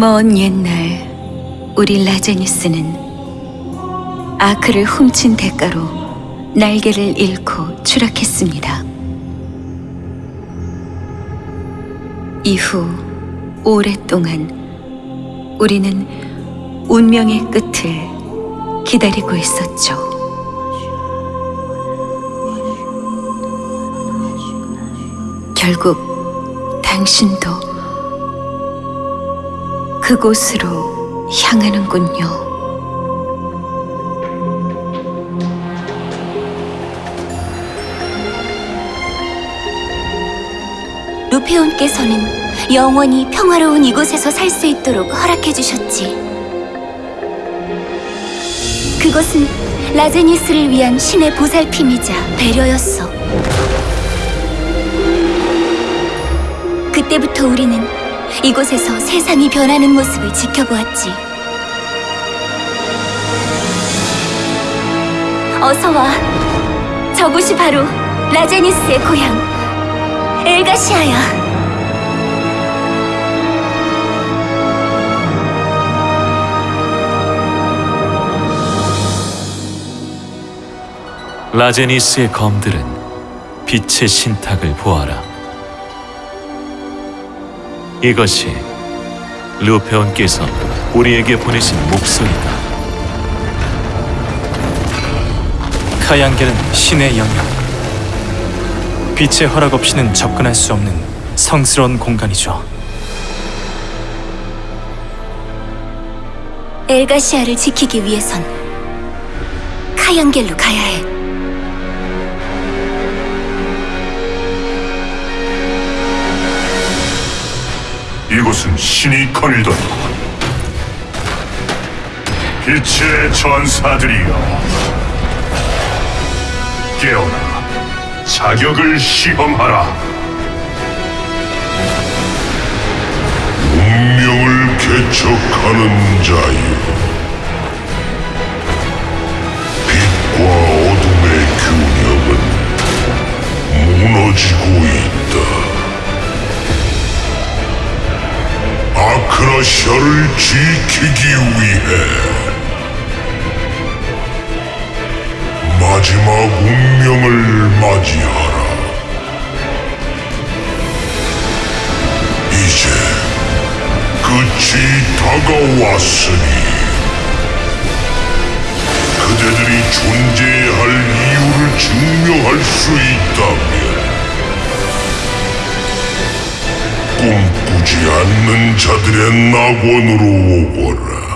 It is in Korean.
먼 옛날 우리 라제니스는 아크를 훔친 대가로 날개를 잃고 추락했습니다. 이후 오랫동안 우리는 운명의 끝을 기다리고 있었죠. 결국 당신도 그곳으로 향하는군요. 루페온께서는 영원히 평화로운 이곳에서 살 수 있도록 허락해 주셨지. 그것은 라제니스를 위한 신의 보살핌이자 배려였어. 그때부터 우리는 이곳에서 세상이 변하는 모습을 지켜보았지. 어서 와. 저곳이 바로 라제니스의 고향. 엘가시아야. 라제니스의 검들은 빛의 신탁을 보아라. 이것이 루페온께서 우리에게 보내신 목소리다. 카양계는 신의 영역. 빛의 허락 없이는 접근할 수 없는 성스러운 공간이죠. 엘가시아를 지키기 위해선 카양겔로 가야 해. 이곳은 신이 거닐던 빛의 전사들이여. 깨어나 자격을 시험하라. 운명을 개척하는 자여 크라시아를 지키기 위해 마지막 운명을 맞이하라. 이제 끝이 다가왔으니 그대들이 존재해야 할 이유를 증명할 수 있다 않는 자들의 낙원으로 오거라.